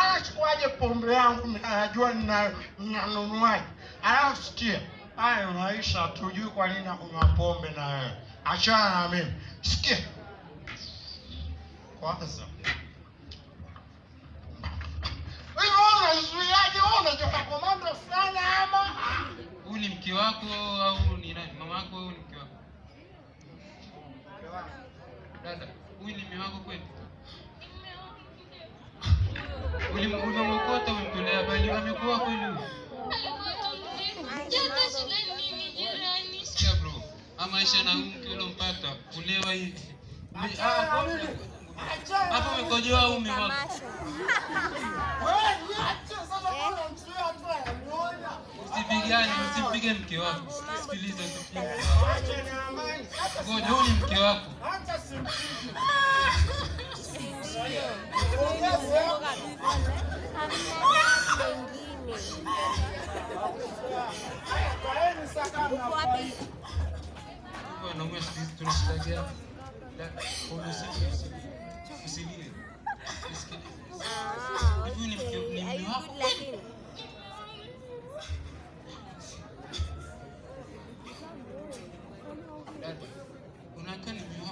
anachukuaje pombe yangu nina- ninanunuaje? Alafu sikia, maisha tujui kwa nini nakunywa pombe na wewe. Achana na mimi. Sikia. Kwanza. Unazuiaje? Wewe komando fulani ama? Huyu ni mke wako au ni nani? Mama yako ni mke wako? Dada, huyu ni mume wako kweli? Ulimwokota umemtolea bali amekuwa kweli huyu? Sikia bro, na mke ulompata kulewa hivi. Ah, hapo- Hapo umekojoa mume wako? Wewe niache sasa kama unamzuia tu anamuona. Usipigane, usimpige mke wako. sikilize amani. Ngoja, huyu ni mke wako. Wanaume siku hizi tuna shida gani? La- usi- usi- Usilie. Usikilize. Hivi ni mke- wako?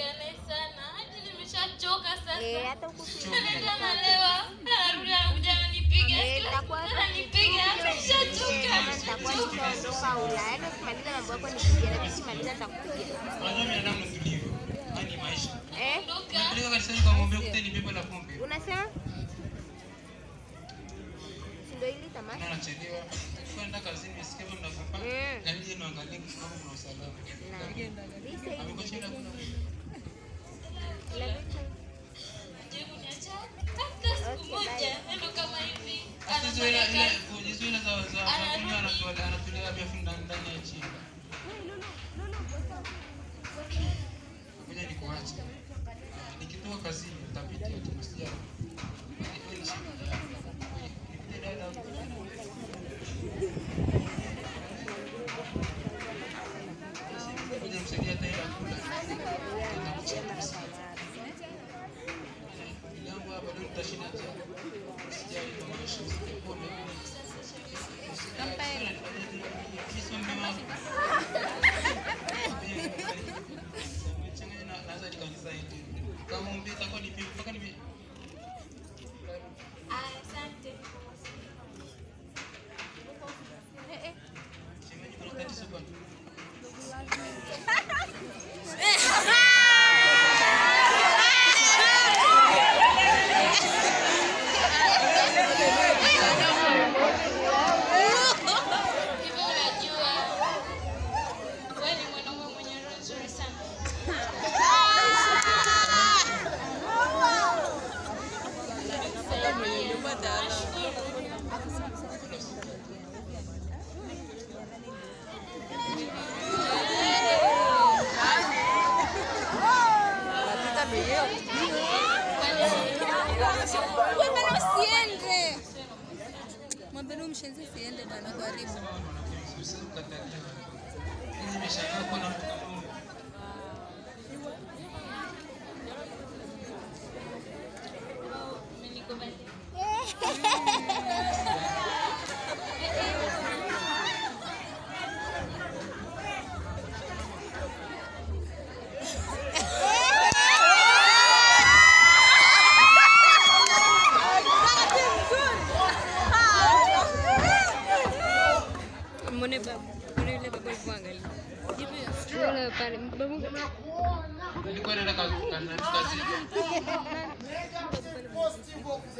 Nimeshaongea sana. Hadi nimeshachoka Eh, hata. Anakuja ananipiga. Eh, nitakuwa Ananipiga. Nimeshachoka. kama nishaondoka Ulaya. Yaani ukimaliza mambo yako nipigie, lakini ukimaliza nitakupigia. Unajua binadamu tulivyo. Haya ni maisha. Eh? Unapeleka kanisani kwa ng'ombe kuteni pepo la pombe. Unasema? Ndio hili tamasha? Na. Kwenda kazini nisikie mnagombana. Na nije niangalie kama kuna usalama. Na lisa kuna Nikitoka kazini nitapitia tu msijali.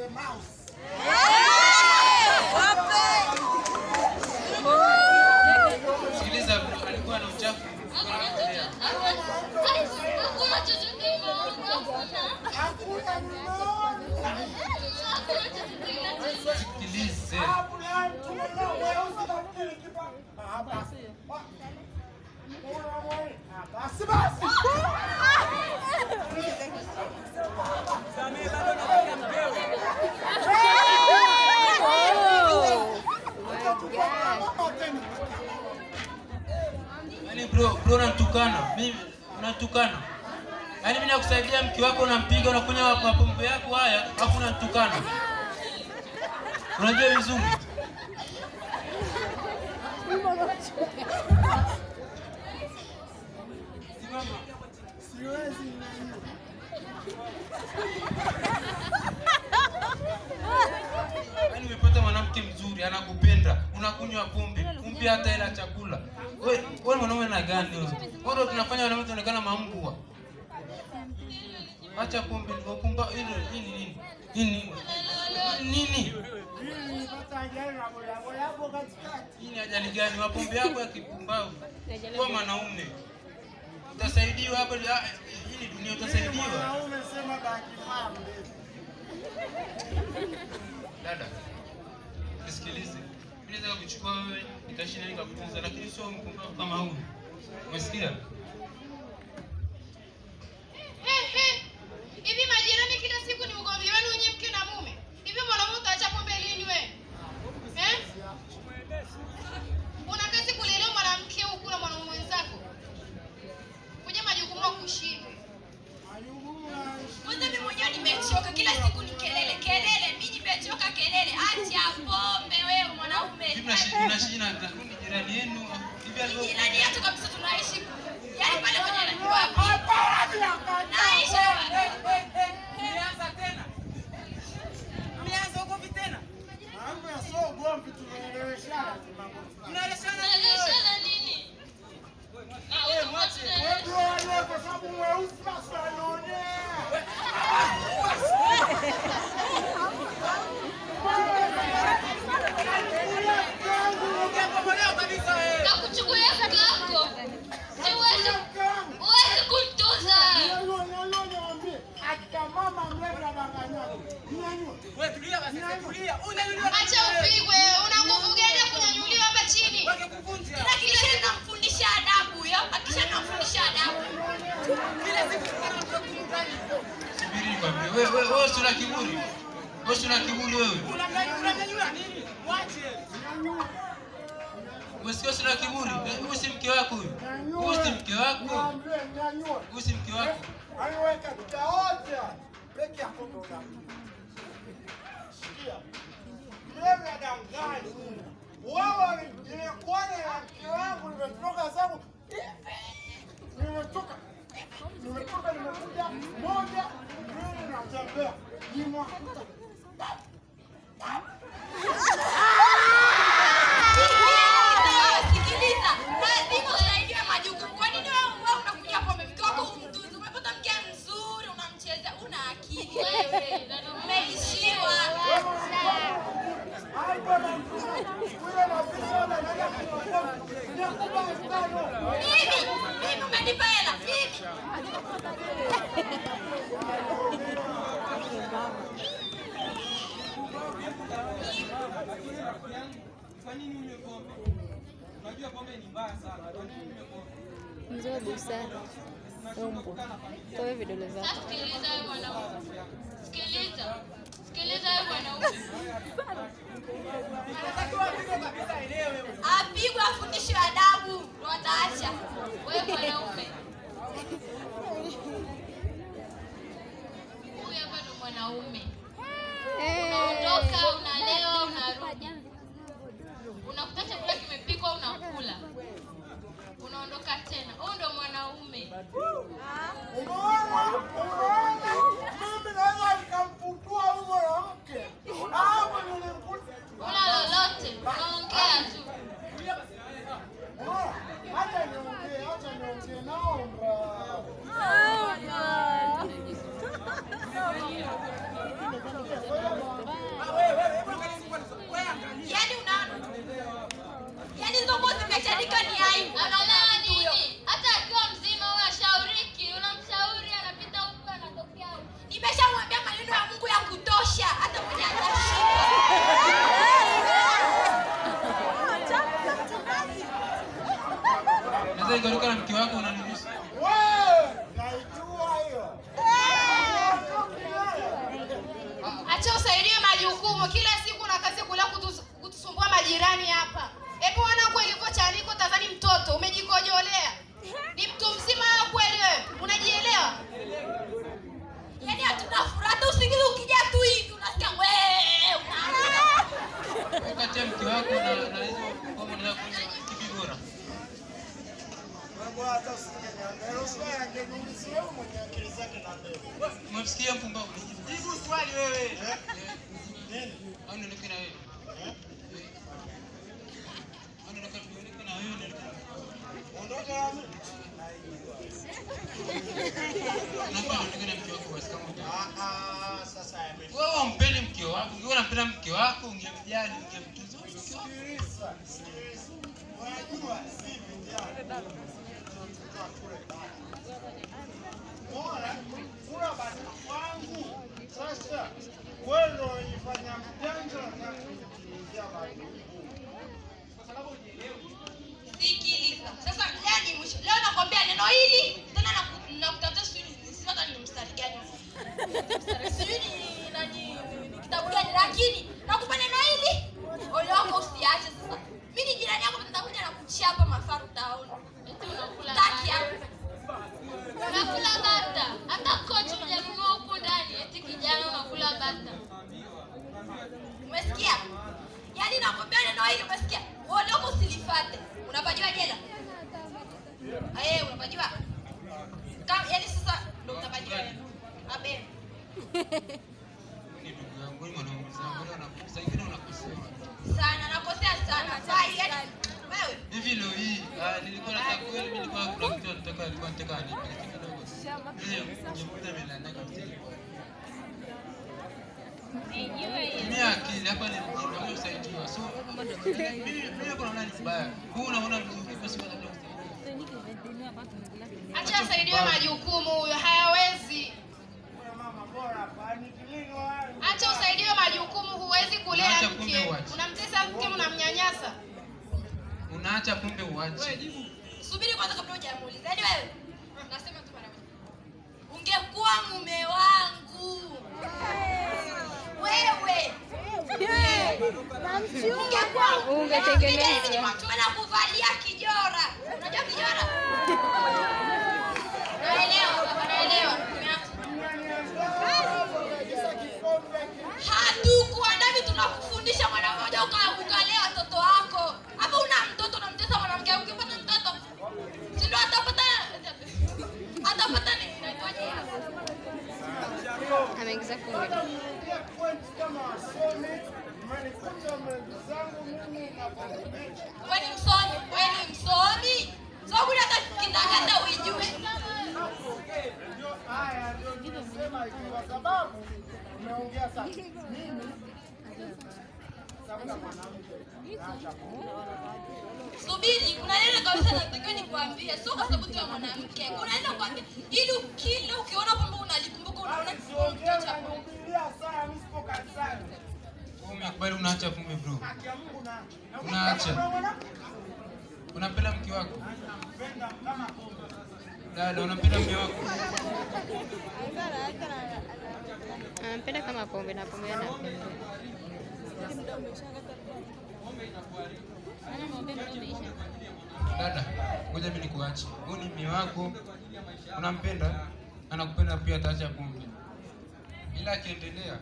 The mouse. Sikiliza, alikuwa na uchafu. Hakuna chochote imeona. Hakuna mno. Hakuna chochote ila Sikilize. Hakuna mtu mno mweusi nafikiri kipa. Ah, basi. Ah, Basi Yaani bro, bro unanitukana. Mimi unatukana. Yaani mimi nakusaidia mke wako unampiga unakunywa mapombe yako haya, alafu unanitukana. Unajua vizuri. Siwezi. Mwanamke mzuri, anakupenda, unakunywa pombe, kumbe hata ila chakula. Wewe wewe mwanaume na gani wewe? Wewe tunafanya wanaume tunaonekana mambwa. Acha pombe, ndio kumba ile nini? nini? nini? Nini? ajali na bodaboda hapo katikati. Hii ni ajali gani? Mapombe yako ya kipumbavu. Kwa mwanaume. Utasaidiwa hapa. hili Hii dunia utasaidiwa. Mwanaume sema baki mambo. Dada, nisikilize. Mimi naweza kuchukua wewe nikashinda nikakutunza, lakini sio mpumbavu kama huyu. Umesikia? Hivi majirani kila siku ni ugomvi wenu wenye mke na mume. Hivi mwanamume utaacha pombe lini wewe? Eh? Una kazi kulelewa mwanamke huku na mwanaume mwenzako. Kuja majukumu ya kushindwe. Kwanza mimi mwenyewe nimechoka kila siku ni kelele kelele. Mimi nimechoka kelele. Acha pombe wewe mwanaume. Hivi mnashi mnashi na na- ni jirani yenu. Hivi alivyo Jirani yetu kabisa tunaishi. Yaani pale kwenye wapi? Naishi Mlianza tena, mlianza ugomvi tena, Mambo ya sio ugomvi tunaeleweshana tu mambo fulani. mnaeleshana nini wewe? Tunaeleshana nini? Ah, Wewe utakuwa mwache. tunaeleshana. Wewe ndio wale kwa sababu mweusi basi anaonea. Ungekombolewa kabisa wewe. Nakuchukulia kaka yako. Siwezi uwezi kumtunza. Nyanyua, nyanyua niwaambie. Akina mama mlevi anadanganyana. Nyanyua. Wewe tulia basi, tulia. Unanyanyua Acha upigwe. Una nguvu gani ya kunyanyuliwa hapa chini? Wakikuvunja. Tena kila siku namfundisha adabu huyo. Akisha namfundisha adabu. Kila siku tunakutana subiri nikwambie. Wewe wewe wewe una kiburi. Wewe una kiburi wewe. Unanyanyua nini? Mwache. Umesikia si una kiburi? Eh, Huyu si mke wako huyu. Huyu si mke wako. Huyu si mke wako. Aliweka tutaote peke yako ndo. Sikia. Mlevi adanganyi. Wewe nimekuona na mke wangu nimetoka zangu. Nimetoka. Nimetoka nimekuja moja mbili natembea. Nimwakuta. Sikiliza. Lazima usaidiwe majukumu. Kwa nini wewe wewe unakuja pombe mke wako umtunze? Umepata mke mzuri unamcheza. Una akili wewe. Umeishiwa. Hapo na kule na pesa na nenda kuokoa. Ninakupa mfano. Mimi, mimi umenipa hela. Mimi. Kwa nini unywe pombe? Unajua pombe ni mbaya sana. Kwa nini unywe pombe? Mzee wa busara. Umbo. Toa vidole zako. sikiliza. Sikiliza. Sikiliza wewe mwanaume. Apigwe afundishwe adabu ndo ataacha. Wewe mwanaume. Huyu hapa ndo mwanaume. Unaondoka, unalewa, unarudi. Unakuta chakula kimepikwa, unakula. Unaondoka tena. Huyu ndo mwanaume. Umeona? Naweza nikamfutua huyu mwanamke. Hapo nilimkuta. Una lolote, unaongea tu. Unaona? Acha niongee, acha niongee, naomba. Ah, wewe, wewe, hebu angalia siku kwanza. Wewe angalia. Yaani unaona? Yaani hizo nguo zimechanika ni aibu. Analewa nini? Hata akiwa mzima huyo ashauriki. Unamshauri anapita huku anatokea huku. Nimeshamwambia maneno ya Mungu ya kutosha. Hata mwenye atashika. Sasa ikaruka na mke wako. Wewe, naijua hiyo. Acha usaidie majukumu. Kila siku na kazi kula kutus- kutusumbua majirani hapa. Hebu kweli tazani mtoto umejikojolea. Ni mtu mzima kweli wewe. Unajielewa? Yaani hatuna furaha usingizi ukija tu hivi unasikia wewe. Mke wako na na hizo kama unataka kunywa kipi bora? Wewe hata usiniambie, usiange nyingi, wewe mwenye akili zake na mbele. Umemsikia mpumbavu? Jibu swali wewe. Nini? Au niondoke na wewe? Au niondoke niondoke na wewe niondoke na wewe? Ondoka na mimi. Unakuwa niondoke na mke wako basi kama. Ah, ah, sasa yamefika. Wewe umpendi mke wako, ungekuwa unampenda mke wako, ungemjali, ungemtunza mke wako. Sikiliza, sikiliza. Unajua si vijana. Tunatoka kule bara. Umeona? Kula basi kwangu. Sasa wewe ndio unajifanya mjanja na kuingia majukumu. Sikiliza. Sasa leo ni mwisho. Leo nakwambia neno hili tena naku- nakutafuta sijui ni sina hata ni mstari gani. Mstari sijui ni nani ni kitabu gani lakini nakupa neno hili. Ole wako usiache sasa. Mimi ni jirani yako nitakuja na kuchapa mafaru taoni. Eti unakula taki hapo. Unakula bata. Hata kocha hujanunua huku ndani. Eti kijana unakula bata. Umesikia? Yaani nakwambia neno hili umesikia? Ole wako usilifate. Unapajua jela? Eh, unapajua? Kama yaani sasa ndo utapajua. Abe. Ni ndugu yangu, ni mwanaume zangu, leo nakusa, saa ingine unakosea. Sana nakosea sana. Hivi leo hii, ah, nilikuwa nataka kweli, mimi nilikuwa kuna kitu nataka nilikuwa nataka nipeleke kidogo. Leo ningekuta amelala akili hapa ni mjinga, usaidiwa. So mimi mimi kuna nani mbaya? Huu unaona vizuri basi wewe labda acha asaidiwe majukumu huyo hayawezi. Wewe mama bora hapa, ni kilio hayo. Acha usaidiwe majukumu huwezi kulea mke. Unamtesa mke unamnyanyasa. Unaacha kumbe uache. Subiri kwanza kabla hujamuuliza. Yaani wewe nasema tu mara moja. Ungekuwa mume wangu. Wewe. Ungekuwa ungetengeneza. Tumeenda kuvalia kijora. Unajua kijora? Hatukuandaa vitu tunakufundisha mwana mmoja uka- kukalea watoto wako. Hapo una mtoto unamtesa mwanamke ukipata mtoto. sindo atapata atapata nini? Inaitwaje? Ameingiza kumi. Niingia point kama wasomi, mmenikuta mbele zangu mimi na barabara. Wewe ni msomi, weni msomi. Uijue. Haya ndio nimesema ikiwa sababu umeongea sana. Mimi Subiri, kuna neno kabisa natakiwa nikuambie, sio kwa sababu ya mwanamke. Kuna neno kuambia ili kila ukiona kwamba unalikumbuka unaona kanisani. Wewe umekubali unaacha kumbe bro. Unaacha. Unapenda mke wako? Dada, unapenda mke wako? Anampenda kama pombe na pombe anapenda. Dada, ngoja mimi nikuache. Huyu ni mume wako, unampenda, anakupenda pia, ataacha pombe. Ila akiendelea.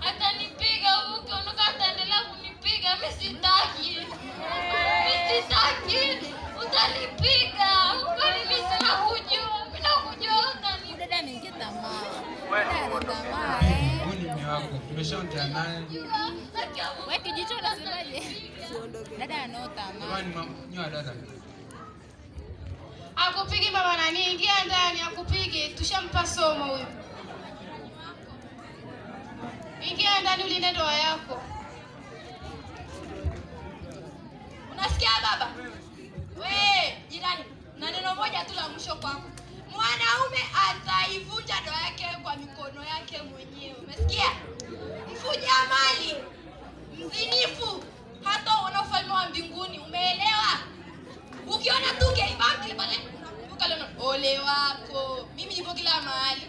Atanipiga huko, ataendelea kunipiga. Mimi sitaki. Mimi sitaki. Utanipiga. Mimi mume wako, naye. Wewe kijicho unasemaje? Dada anao tamaa. Jamani, ma- nyoa dada. Akupigi mama nani? Ingia ndani akupige. Tushampa somo huyo. Ingia ndani ulinde ndoa yako. Unasikia baba? We jirani, na neno moja tu la mwisho kwako. Mwanaume ataivunja ndoa yake kwa mikono yake mwenyewe. Umesikia? Mfuja mali, mzinifu, hata uona ufalme wa mbinguni. Umeelewa? Ukiona tu pale unakumbuka leo ole wako. Mimi niko kila mahali.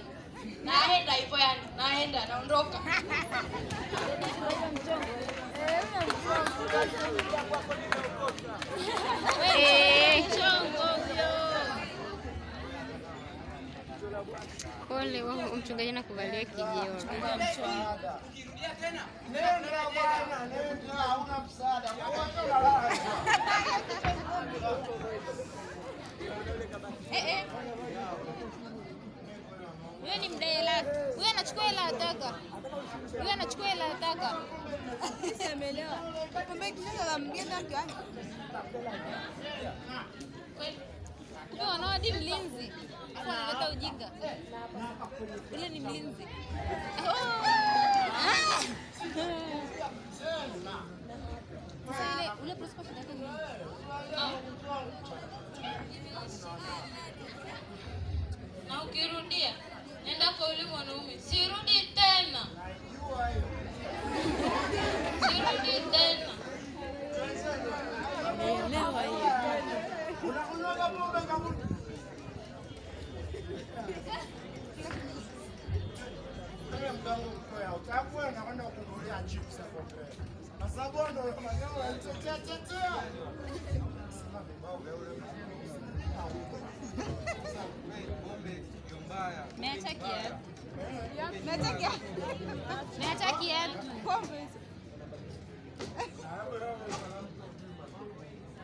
Naenda hivyo yani, naenda naondoka. Eh, Pole wao mchungaji anakuvalia kijeo. Nenda bwana, nenda, hauna msaada. Wacha unalala. Eh eh. Huyo ni mdai hela. Huyo anachukua hela ataka. Huyo anachukua hela ataka. taka. Kumbe kisha la mgenda wake. Anawadi mlinzi. Analeta ujinga. Ule ni mlinzi. Ah. Ukirudia, nenda kwa yule mwanaume. Sirudi tena. Sirudi tena. unakunywaga pombe kabuni wewe mkangu mkoya utakwa na kwenda kukulia